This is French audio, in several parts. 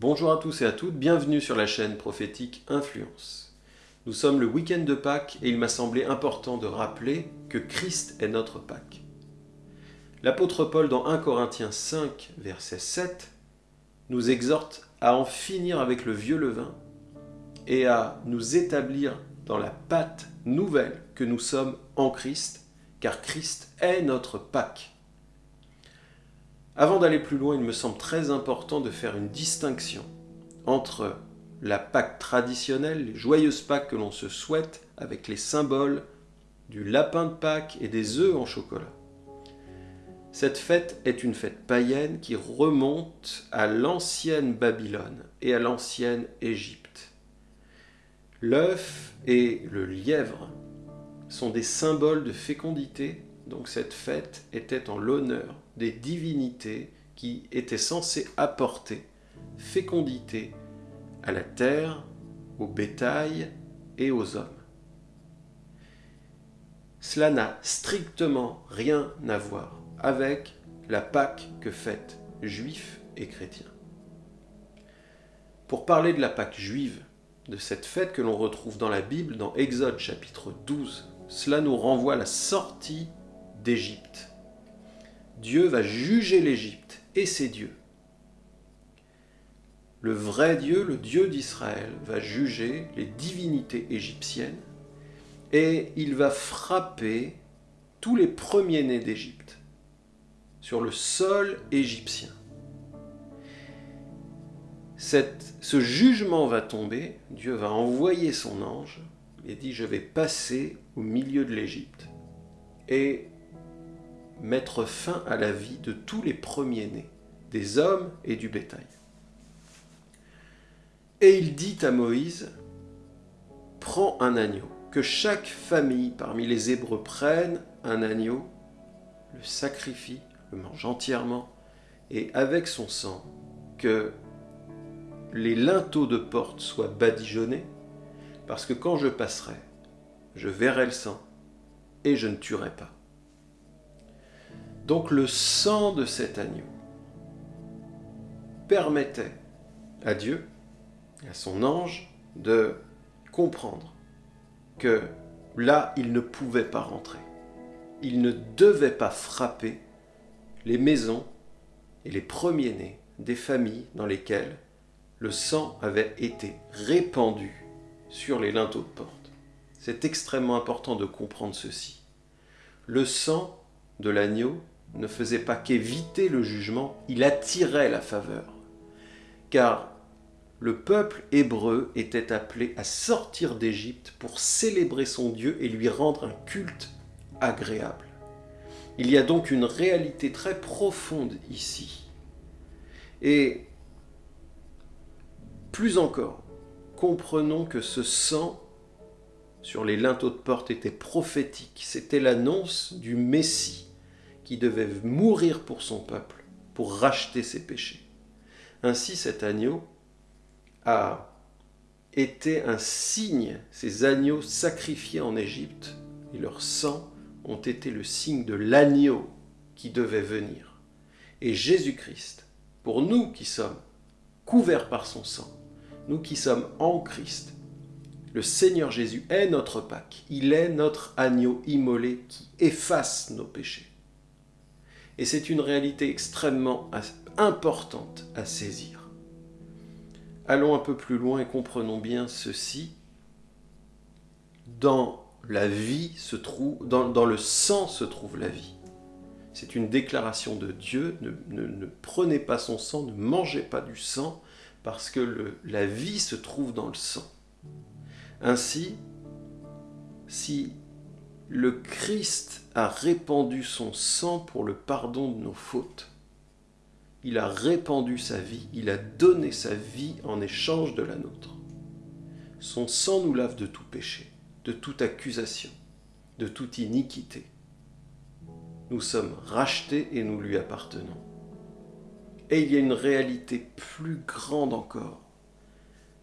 Bonjour à tous et à toutes, bienvenue sur la chaîne prophétique Influence. Nous sommes le week-end de Pâques et il m'a semblé important de rappeler que Christ est notre Pâques. L'apôtre Paul dans 1 Corinthiens 5, verset 7, nous exhorte à en finir avec le vieux levain et à nous établir dans la pâte nouvelle que nous sommes en Christ, car Christ est notre Pâques. Avant d'aller plus loin, il me semble très important de faire une distinction entre la Pâque traditionnelle, les joyeuses Pâques que l'on se souhaite, avec les symboles du lapin de Pâques et des œufs en chocolat. Cette fête est une fête païenne qui remonte à l'ancienne Babylone et à l'ancienne Égypte. L'œuf et le lièvre sont des symboles de fécondité donc cette fête était en l'honneur des divinités qui étaient censées apporter fécondité à la terre, au bétail et aux hommes. Cela n'a strictement rien à voir avec la Pâque que fêtent juifs et chrétiens. Pour parler de la Pâque juive, de cette fête que l'on retrouve dans la Bible, dans Exode chapitre 12, cela nous renvoie à la sortie d'Égypte. Dieu va juger l'Égypte et ses dieux. Le vrai Dieu, le Dieu d'Israël, va juger les divinités égyptiennes et il va frapper tous les premiers-nés d'Égypte sur le sol égyptien. ce jugement va tomber, Dieu va envoyer son ange et dit « je vais passer au milieu de l'Égypte » et mettre fin à la vie de tous les premiers-nés, des hommes et du bétail. Et il dit à Moïse, prends un agneau, que chaque famille parmi les Hébreux prenne un agneau, le sacrifie, le mange entièrement, et avec son sang, que les linteaux de porte soient badigeonnés, parce que quand je passerai, je verrai le sang, et je ne tuerai pas. Donc le sang de cet agneau permettait à Dieu à son ange de comprendre que là, il ne pouvait pas rentrer. Il ne devait pas frapper les maisons et les premiers-nés des familles dans lesquelles le sang avait été répandu sur les linteaux de porte. C'est extrêmement important de comprendre ceci. Le sang de l'agneau ne faisait pas qu'éviter le jugement, il attirait la faveur. Car le peuple hébreu était appelé à sortir d'Égypte pour célébrer son Dieu et lui rendre un culte agréable. Il y a donc une réalité très profonde ici. Et plus encore, comprenons que ce sang sur les linteaux de porte était prophétique. C'était l'annonce du Messie qui devait mourir pour son peuple, pour racheter ses péchés. Ainsi cet agneau a été un signe, ces agneaux sacrifiés en Égypte, et leur sang ont été le signe de l'agneau qui devait venir. Et Jésus-Christ, pour nous qui sommes couverts par son sang, nous qui sommes en Christ, le Seigneur Jésus est notre Pâque, il est notre agneau immolé qui efface nos péchés. Et c'est une réalité extrêmement importante à saisir. Allons un peu plus loin et comprenons bien ceci. Dans la vie se trouve, dans, le sang se trouve la vie. C'est une déclaration de Dieu, ne, prenez pas son sang, ne mangez pas du sang, parce que la vie se trouve dans le sang. Ainsi, si le Christ a répandu son sang pour le pardon de nos fautes. Il a répandu sa vie, il a donné sa vie en échange de la nôtre. Son sang nous lave de tout péché, de toute accusation, de toute iniquité. Nous sommes rachetés et nous lui appartenons. Et il y a une réalité plus grande encore,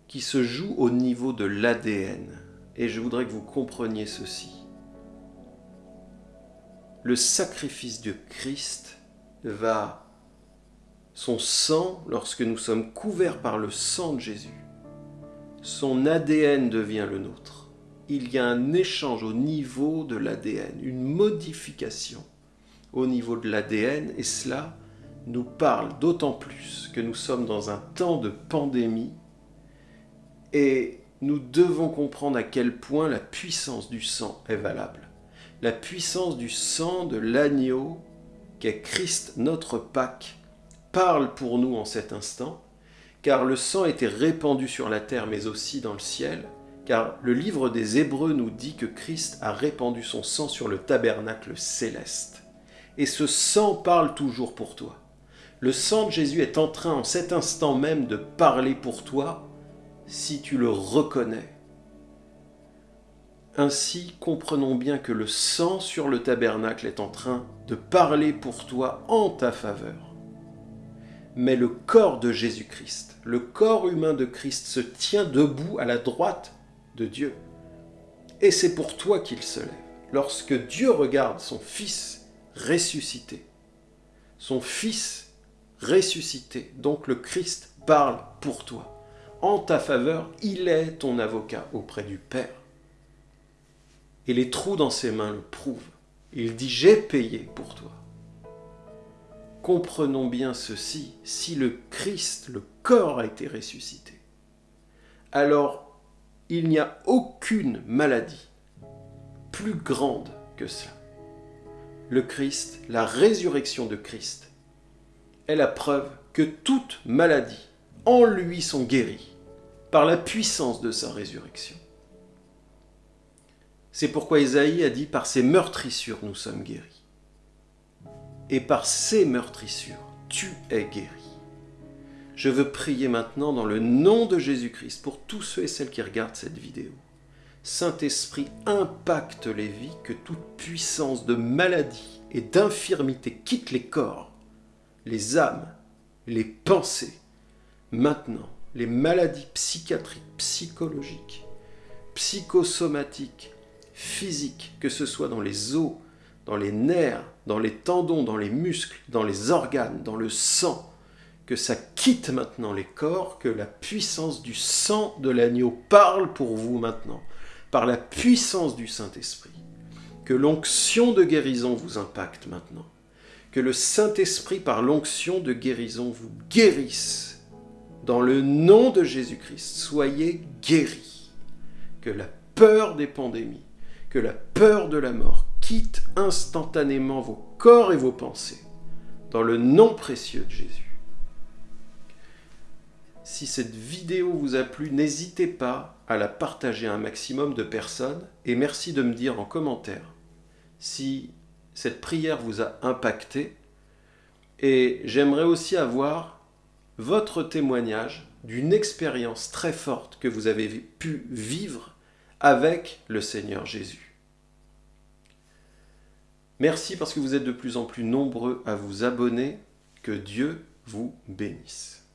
qui se joue au niveau de l'ADN. Et je voudrais que vous compreniez ceci le sacrifice de Christ va Son sang, lorsque nous sommes couverts par le sang de Jésus, son ADN devient le nôtre. Il y a un échange au niveau de l'ADN, une modification au niveau de l'ADN, et cela nous parle d'autant plus que nous sommes dans un temps de pandémie, et nous devons comprendre à quel point la puissance du sang est valable. La puissance du sang de l'agneau, qu'est Christ notre Pâque, parle pour nous en cet instant, car le sang était répandu sur la terre mais aussi dans le ciel, car le livre des Hébreux nous dit que Christ a répandu son sang sur le tabernacle céleste. Et ce sang parle toujours pour toi. Le sang de Jésus est en train en cet instant même de parler pour toi si tu le reconnais. Ainsi, comprenons bien que le sang sur le tabernacle est en train de parler pour toi en ta faveur. Mais le corps de Jésus-Christ, le corps humain de Christ se tient debout à la droite de Dieu. Et c'est pour toi qu'il se lève. Lorsque Dieu regarde son Fils ressuscité, son Fils ressuscité, donc le Christ parle pour toi en ta faveur, il est ton avocat auprès du Père. Et les trous dans ses mains le prouvent. Il dit, j'ai payé pour toi. Comprenons bien ceci, si le Christ, le corps a été ressuscité, alors il n'y a aucune maladie plus grande que cela. Le Christ, la résurrection de Christ, est la preuve que toute maladie en lui sont guéris par la puissance de sa résurrection. C'est pourquoi Isaïe a dit par ses meurtrissures nous sommes guéris. Et par ces meurtrissures, tu es guéri. Je veux prier maintenant dans le nom de Jésus-Christ pour tous ceux et celles qui regardent cette vidéo. Saint-Esprit, impacte les vies, que toute puissance de maladie et d'infirmité quitte les corps, les âmes, les pensées, Maintenant, les maladies psychiatriques, psychologiques, psychosomatiques, physiques, que ce soit dans les os, dans les nerfs, dans les tendons, dans les muscles, dans les organes, dans le sang, que ça quitte maintenant les corps, que la puissance du sang de l'agneau parle pour vous maintenant, par la puissance du Saint-Esprit, que l'onction de guérison vous impacte maintenant, que le Saint-Esprit par l'onction de guérison vous guérisse. Dans le nom de Jésus-Christ, soyez guéris. Que la peur des pandémies, que la peur de la mort quitte instantanément vos corps et vos pensées. Dans le nom précieux de Jésus. Si cette vidéo vous a plu, n'hésitez pas à la partager à un maximum de personnes et merci de me dire en commentaire si cette prière vous a impacté. Et j'aimerais aussi avoir votre témoignage d'une expérience très forte que vous avez pu vivre avec le Seigneur Jésus. Merci parce que vous êtes de plus en plus nombreux à vous abonner. Que Dieu vous bénisse.